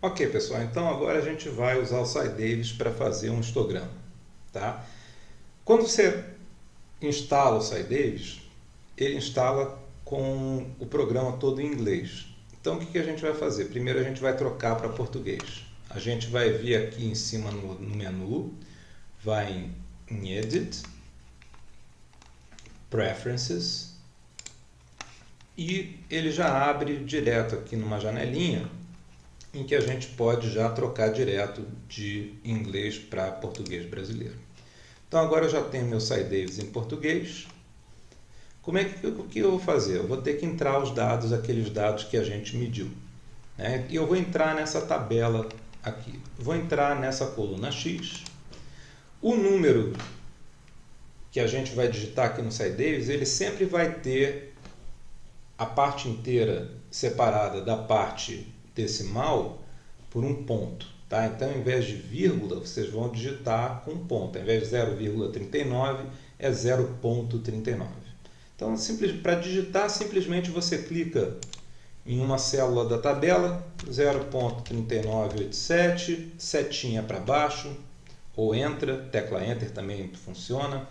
Ok, pessoal, então agora a gente vai usar o SciDavis para fazer um histograma. Tá? Quando você instala o SciDavis, ele instala com o programa todo em inglês. Então o que, que a gente vai fazer? Primeiro a gente vai trocar para português. A gente vai vir aqui em cima no, no menu, vai em Edit, Preferences, e ele já abre direto aqui numa janelinha em que a gente pode já trocar direto de inglês para português brasileiro. Então agora eu já tenho meu SciDavis em português. Como é que, o que eu vou fazer? Eu vou ter que entrar os dados, aqueles dados que a gente mediu. Né? E eu vou entrar nessa tabela aqui. Vou entrar nessa coluna X. O número que a gente vai digitar aqui no SciDavis, ele sempre vai ter a parte inteira separada da parte decimal por um ponto. Tá? Então, ao invés de vírgula, vocês vão digitar com ponto. Ao invés de 0,39, é 0,39. Então, para digitar, simplesmente você clica em uma célula da tabela, 0.3987, setinha para baixo, ou entra, tecla Enter também funciona,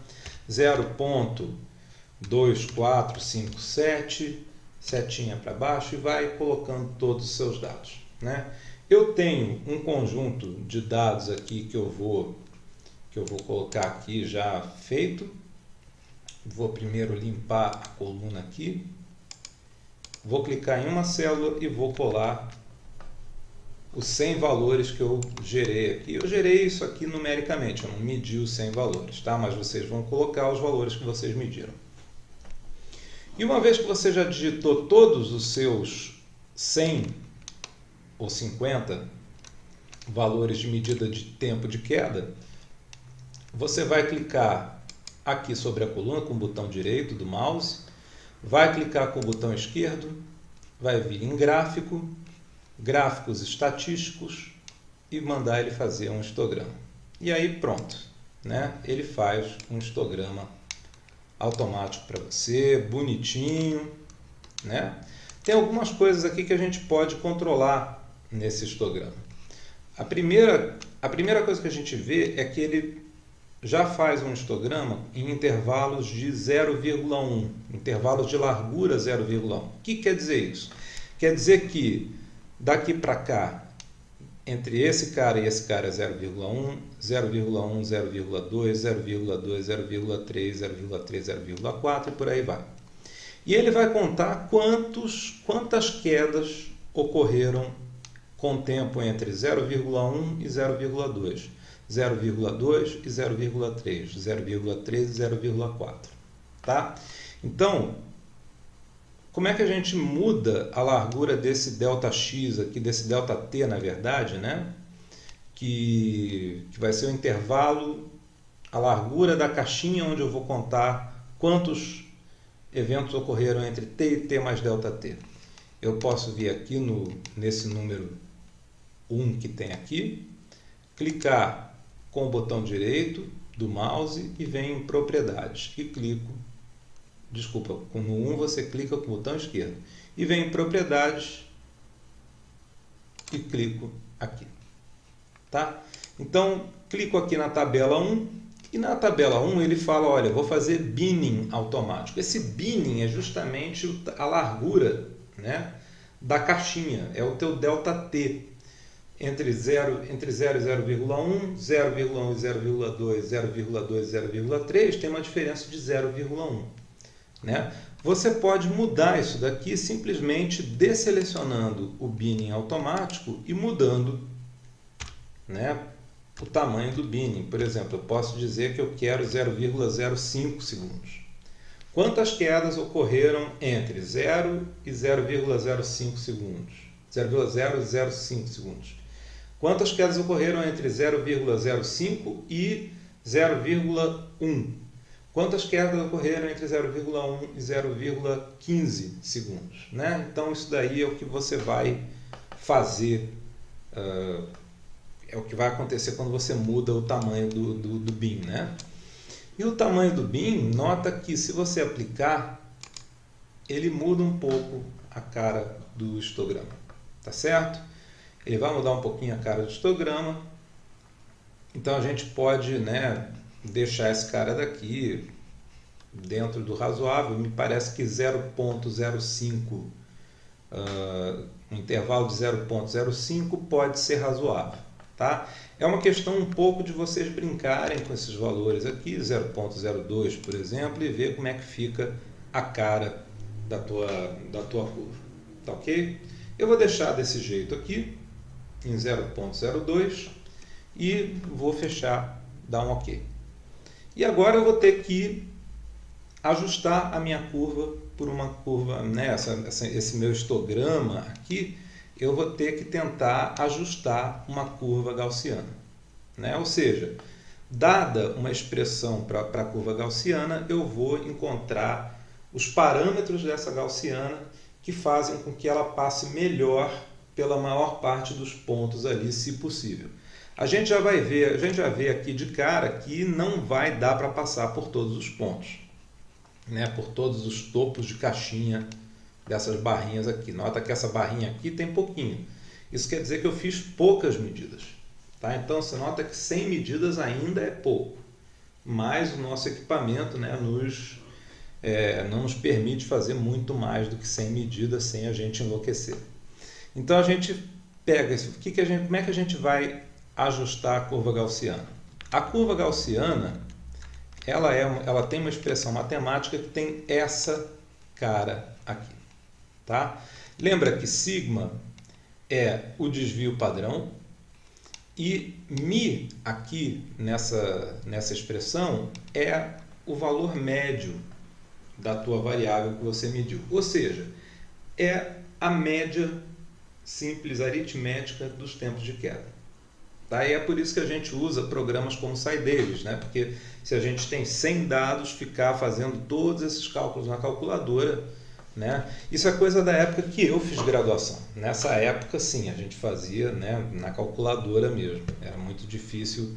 0.2457, setinha para baixo e vai colocando todos os seus dados. Né? Eu tenho um conjunto de dados aqui que eu vou que eu vou colocar aqui já feito. Vou primeiro limpar a coluna aqui. Vou clicar em uma célula e vou colar os 100 valores que eu gerei aqui. Eu gerei isso aqui numericamente, eu não medi os 100 valores, tá? mas vocês vão colocar os valores que vocês mediram. E uma vez que você já digitou todos os seus 100 ou 50 valores de medida de tempo de queda, você vai clicar aqui sobre a coluna com o botão direito do mouse, vai clicar com o botão esquerdo, vai vir em gráfico, gráficos estatísticos e mandar ele fazer um histograma. E aí pronto, né? ele faz um histograma automático para você, bonitinho, né? Tem algumas coisas aqui que a gente pode controlar nesse histograma. A primeira, a primeira coisa que a gente vê é que ele já faz um histograma em intervalos de 0,1, intervalos de largura 0,1. O que quer dizer isso? Quer dizer que daqui para cá entre esse cara e esse cara é 0,1, 0,1, 0,2, 0,2, 0,3, 0,3, 0,4 e por aí vai. E ele vai contar quantos, quantas quedas ocorreram com tempo entre 0,1 e 0,2, 0,2 e 0,3, 0,3 e 0,4. Tá? Então, como é que a gente muda a largura desse delta x aqui, desse delta t, na verdade, né? Que, que vai ser o intervalo, a largura da caixinha onde eu vou contar quantos eventos ocorreram entre t e t mais delta t. Eu posso vir aqui no, nesse número 1 que tem aqui, clicar com o botão direito do mouse e venho em propriedades e clico desculpa, no 1 você clica com o botão esquerdo e vem em propriedades e clico aqui. Tá? Então, clico aqui na tabela 1 e na tabela 1 ele fala, olha, vou fazer binning automático. Esse binning é justamente a largura né, da caixinha, é o teu ΔT. Entre 0, entre 0 e 0,1, 0,1 e 0,2, 0,2 e 0,3 tem uma diferença de 0,1. Né? Você pode mudar isso daqui simplesmente desselecionando o binning automático e mudando né, o tamanho do binning. Por exemplo, eu posso dizer que eu quero 0,05 segundos. Quantas quedas ocorreram entre 0 e 0,05 segundos? 0,005 segundos. Quantas quedas ocorreram entre 0,05 e 0,1 Quantas quedas ocorreram entre 0,1 e 0,15 segundos? Né? Então, isso daí é o que você vai fazer, uh, é o que vai acontecer quando você muda o tamanho do, do, do BIM. Né? E o tamanho do BIM, nota que se você aplicar, ele muda um pouco a cara do histograma, tá certo? ele vai mudar um pouquinho a cara do histograma. Então a gente pode né, deixar esse cara daqui dentro do razoável. Me parece que 0.05, uh, um intervalo de 0.05 pode ser razoável. Tá? É uma questão um pouco de vocês brincarem com esses valores aqui, 0.02 por exemplo, e ver como é que fica a cara da tua, da tua curva. Tá ok? Eu vou deixar desse jeito aqui, em 0.02, e vou fechar, dar um ok. E agora eu vou ter que ajustar a minha curva por uma curva, né, essa, essa, esse meu histograma aqui, eu vou ter que tentar ajustar uma curva gaussiana. Né? Ou seja, dada uma expressão para a curva gaussiana, eu vou encontrar os parâmetros dessa gaussiana que fazem com que ela passe melhor pela maior parte dos pontos ali, se possível. A gente já vai ver, a gente já vê aqui de cara que não vai dar para passar por todos os pontos, né? Por todos os topos de caixinha dessas barrinhas aqui. Nota que essa barrinha aqui tem pouquinho. Isso quer dizer que eu fiz poucas medidas. Tá? Então você nota que 100 medidas ainda é pouco. Mas o nosso equipamento né, nos, é, não nos permite fazer muito mais do que 100 medidas sem a gente enlouquecer. Então a gente pega isso. Que que a gente, como é que a gente vai ajustar a curva gaussiana? A curva gaussiana ela, é, ela tem uma expressão matemática que tem essa cara aqui. Tá? Lembra que sigma é o desvio padrão e mi aqui nessa, nessa expressão é o valor médio da tua variável que você mediu. Ou seja, é a média simples aritmética dos tempos de queda. Tá? E é por isso que a gente usa programas como SciDavis, né? porque se a gente tem 100 dados, ficar fazendo todos esses cálculos na calculadora né? Isso é coisa da época que eu fiz graduação. Nessa época, sim, a gente fazia né, na calculadora mesmo. Era muito difícil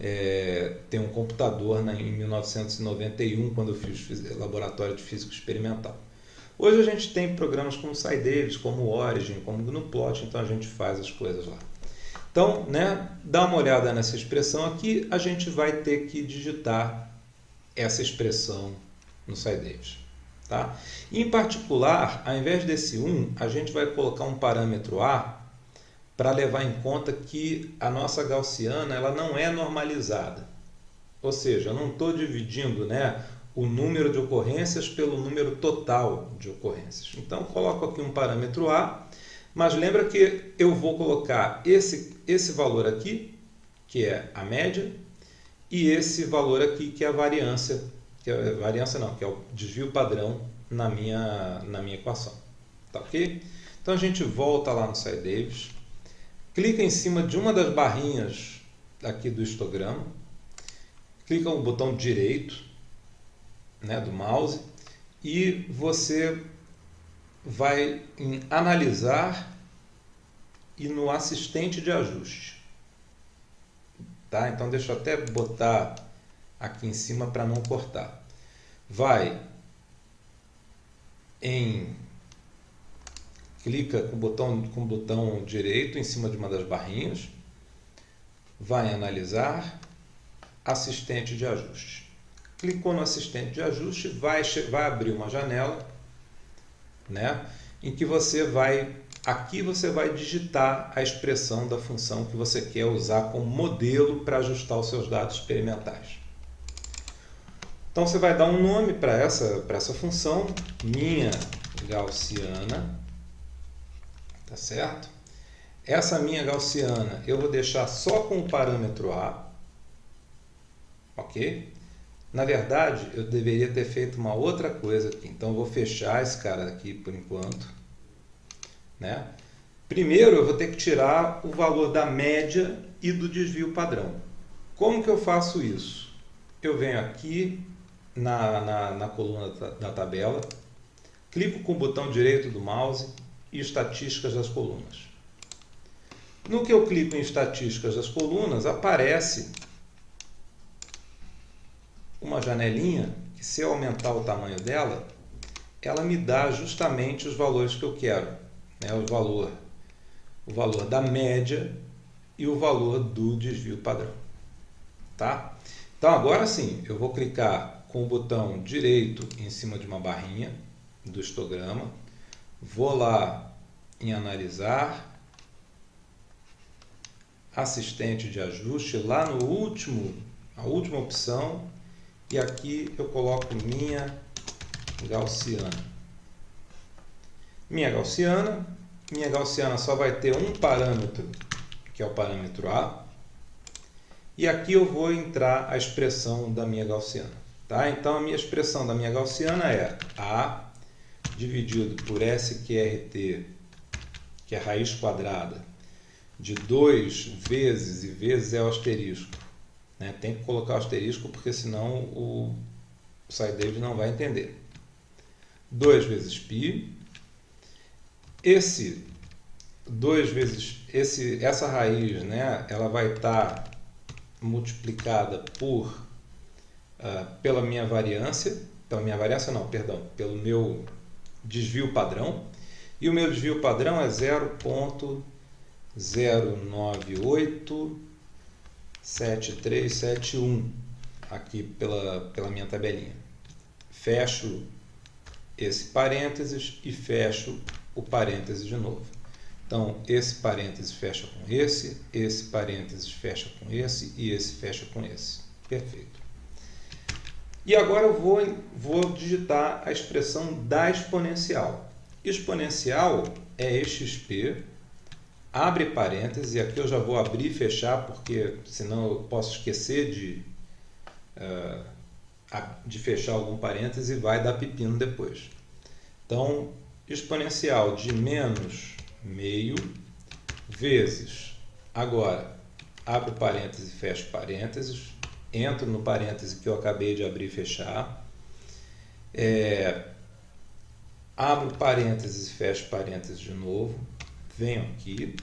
é, ter um computador né, em 1991, quando eu fiz laboratório de física experimental. Hoje a gente tem programas como SciDavis, como Origin, como GNUplot, então a gente faz as coisas lá. Então, né, dá uma olhada nessa expressão aqui, a gente vai ter que digitar essa expressão no SciDavis. Tá? Em particular, ao invés desse 1, a gente vai colocar um parâmetro A para levar em conta que a nossa gaussiana ela não é normalizada. Ou seja, eu não estou dividindo né, o número de ocorrências pelo número total de ocorrências. Então, coloco aqui um parâmetro A, mas lembra que eu vou colocar esse, esse valor aqui, que é a média, e esse valor aqui, que é a variância que é variância não, que é o desvio padrão na minha, na minha equação. Tá ok? Então a gente volta lá no SciDavis, clica em cima de uma das barrinhas aqui do histograma, clica no botão direito né, do mouse e você vai em analisar e no assistente de ajuste. Tá? Então deixa eu até botar aqui em cima para não cortar. Vai em clica com o botão com o botão direito em cima de uma das barrinhas, vai analisar assistente de ajuste. Clicou no assistente de ajuste, vai vai abrir uma janela, né, em que você vai aqui você vai digitar a expressão da função que você quer usar como modelo para ajustar os seus dados experimentais. Então você vai dar um nome para essa, essa função, minha gaussiana, tá certo? Essa minha gaussiana eu vou deixar só com o parâmetro A, ok? Na verdade, eu deveria ter feito uma outra coisa aqui, então eu vou fechar esse cara aqui por enquanto, né? Primeiro eu vou ter que tirar o valor da média e do desvio padrão. Como que eu faço isso? Eu venho aqui na, na, na coluna da tabela, clico com o botão direito do mouse e estatísticas das colunas. No que eu clico em estatísticas das colunas, aparece uma janelinha que se eu aumentar o tamanho dela, ela me dá justamente os valores que eu quero. Né? O valor o valor da média e o valor do desvio padrão. Tá? Então agora sim, eu vou clicar com o botão direito em cima de uma barrinha do histograma, vou lá em analisar, assistente de ajuste, lá no último, a última opção, e aqui eu coloco minha gaussiana. Minha gaussiana, minha gaussiana só vai ter um parâmetro, que é o parâmetro A, e aqui eu vou entrar a expressão da minha gaussiana. Tá? Então, a minha expressão da minha gaussiana é A dividido por SQRT, que é raiz quadrada, de 2 vezes, e vezes é o asterisco. Né? Tem que colocar o asterisco, porque senão o SciDavid não vai entender. 2 vezes π. Esse 2 vezes, esse, essa raiz, né, ela vai estar tá multiplicada por, uh, pela minha variância, pela minha variância não, perdão, pelo meu desvio padrão, e o meu desvio padrão é 0.0987371, aqui pela, pela minha tabelinha. Fecho esse parênteses e fecho o parênteses de novo. Então, esse parênteses fecha com esse, esse parênteses fecha com esse e esse fecha com esse. Perfeito. E agora eu vou, vou digitar a expressão da exponencial. Exponencial é exp, abre parênteses, e aqui eu já vou abrir e fechar, porque senão eu posso esquecer de, uh, de fechar algum parêntese e vai dar pepino depois. Então, exponencial de menos meio vezes, agora, abre parênteses e fecha parênteses, entro no parêntese que eu acabei de abrir e fechar, é, abro parênteses e fecho parênteses de novo, venho aqui,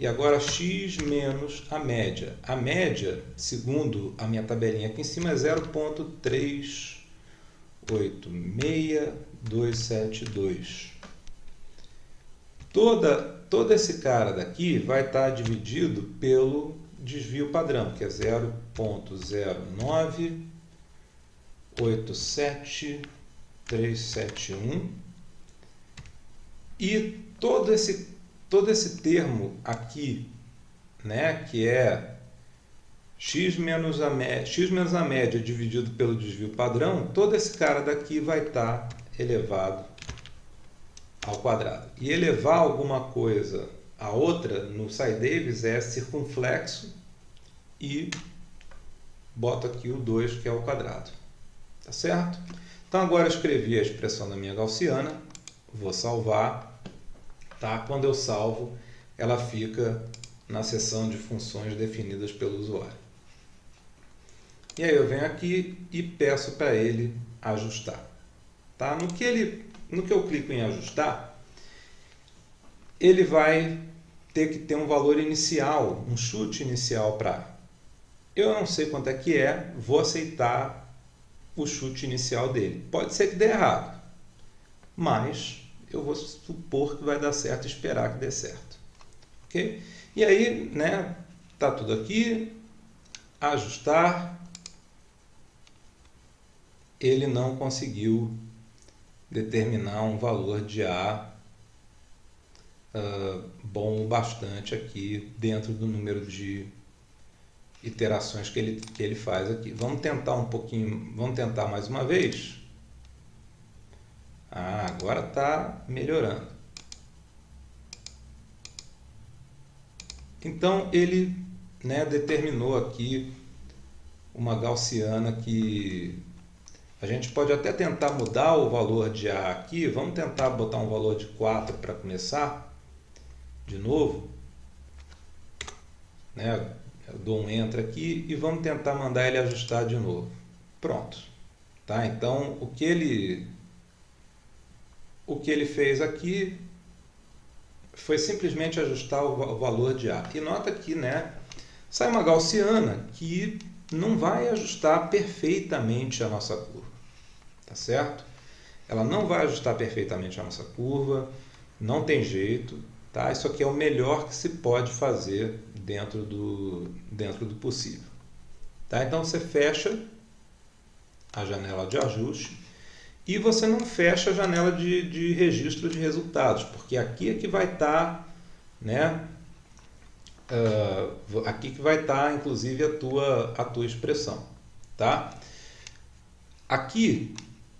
e agora x menos a média. A média, segundo a minha tabelinha aqui em cima, é 0.386272. Toda, todo esse cara daqui vai estar dividido pelo desvio padrão, que é 0.0987371. E todo esse, todo esse termo aqui, né, que é x menos, a média, x menos a média dividido pelo desvio padrão, todo esse cara daqui vai estar elevado ao quadrado. E elevar alguma coisa a outra no Davis é circunflexo e boto aqui o 2 que é o quadrado. Tá certo? Então agora eu escrevi a expressão da minha gaussiana, vou salvar. Tá? Quando eu salvo, ela fica na seção de funções definidas pelo usuário. E aí eu venho aqui e peço para ele ajustar. Tá? No que ele no que eu clico em ajustar, ele vai ter que ter um valor inicial, um chute inicial para. Eu não sei quanto é que é, vou aceitar o chute inicial dele. Pode ser que dê errado, mas eu vou supor que vai dar certo, esperar que dê certo. Ok? E aí, né, tá tudo aqui, ajustar, ele não conseguiu determinar um valor de A uh, bom o bastante aqui dentro do número de iterações que ele, que ele faz aqui. Vamos tentar um pouquinho, vamos tentar mais uma vez. Ah, agora está melhorando. Então ele né, determinou aqui uma gaussiana que a gente pode até tentar mudar o valor de A aqui. Vamos tentar botar um valor de 4 para começar. De novo. Né? Eu dou um Enter aqui e vamos tentar mandar ele ajustar de novo. Pronto. Tá? Então, o que ele, o que ele fez aqui foi simplesmente ajustar o valor de A. E nota que né, sai uma gaussiana que não vai ajustar perfeitamente a nossa curva tá certo? Ela não vai ajustar perfeitamente a nossa curva, não tem jeito, Tá? Isso aqui é o melhor que se pode fazer dentro do, dentro do possível. Tá? Então você fecha a janela de ajuste e você não fecha a janela de, de registro de resultados, porque aqui é que vai estar, tá, né? Uh, aqui que vai estar, tá, inclusive, a tua, a tua expressão, tá? Aqui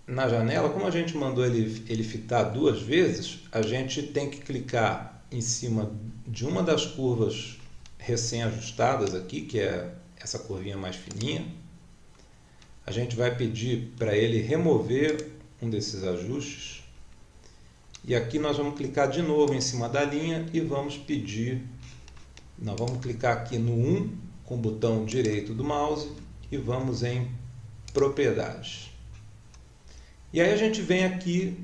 na janela, como a gente mandou ele, ele fitar duas vezes, a gente tem que clicar em cima de uma das curvas recém-ajustadas aqui, que é essa curvinha mais fininha. A gente vai pedir para ele remover um desses ajustes. E aqui nós vamos clicar de novo em cima da linha e vamos pedir, nós vamos clicar aqui no 1 com o botão direito do mouse e vamos em propriedades. E aí a gente vem aqui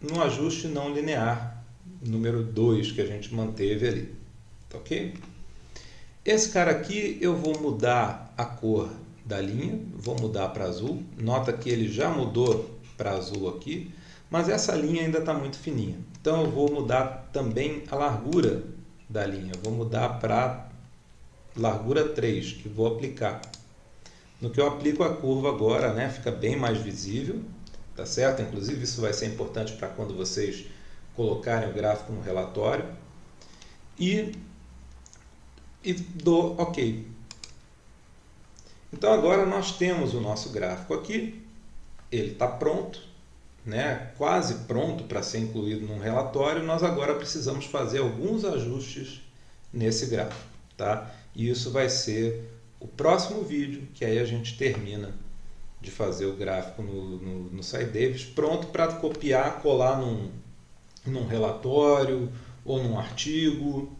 no ajuste não linear, número 2 que a gente manteve ali, tá ok? Esse cara aqui eu vou mudar a cor da linha, vou mudar para azul, nota que ele já mudou para azul aqui, mas essa linha ainda está muito fininha. Então eu vou mudar também a largura da linha, vou mudar para largura 3, que vou aplicar. No que eu aplico a curva agora, né, fica bem mais visível, tá certo? Inclusive isso vai ser importante para quando vocês colocarem o gráfico no relatório. E, e dou OK. Então agora nós temos o nosso gráfico aqui, ele está pronto, né, quase pronto para ser incluído num relatório, nós agora precisamos fazer alguns ajustes nesse gráfico. Tá? E isso vai ser o próximo vídeo, que aí a gente termina de fazer o gráfico no, no, no SciDavis, pronto para copiar, colar num, num relatório ou num artigo.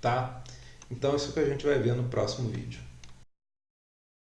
Tá? Então isso que a gente vai ver no próximo vídeo.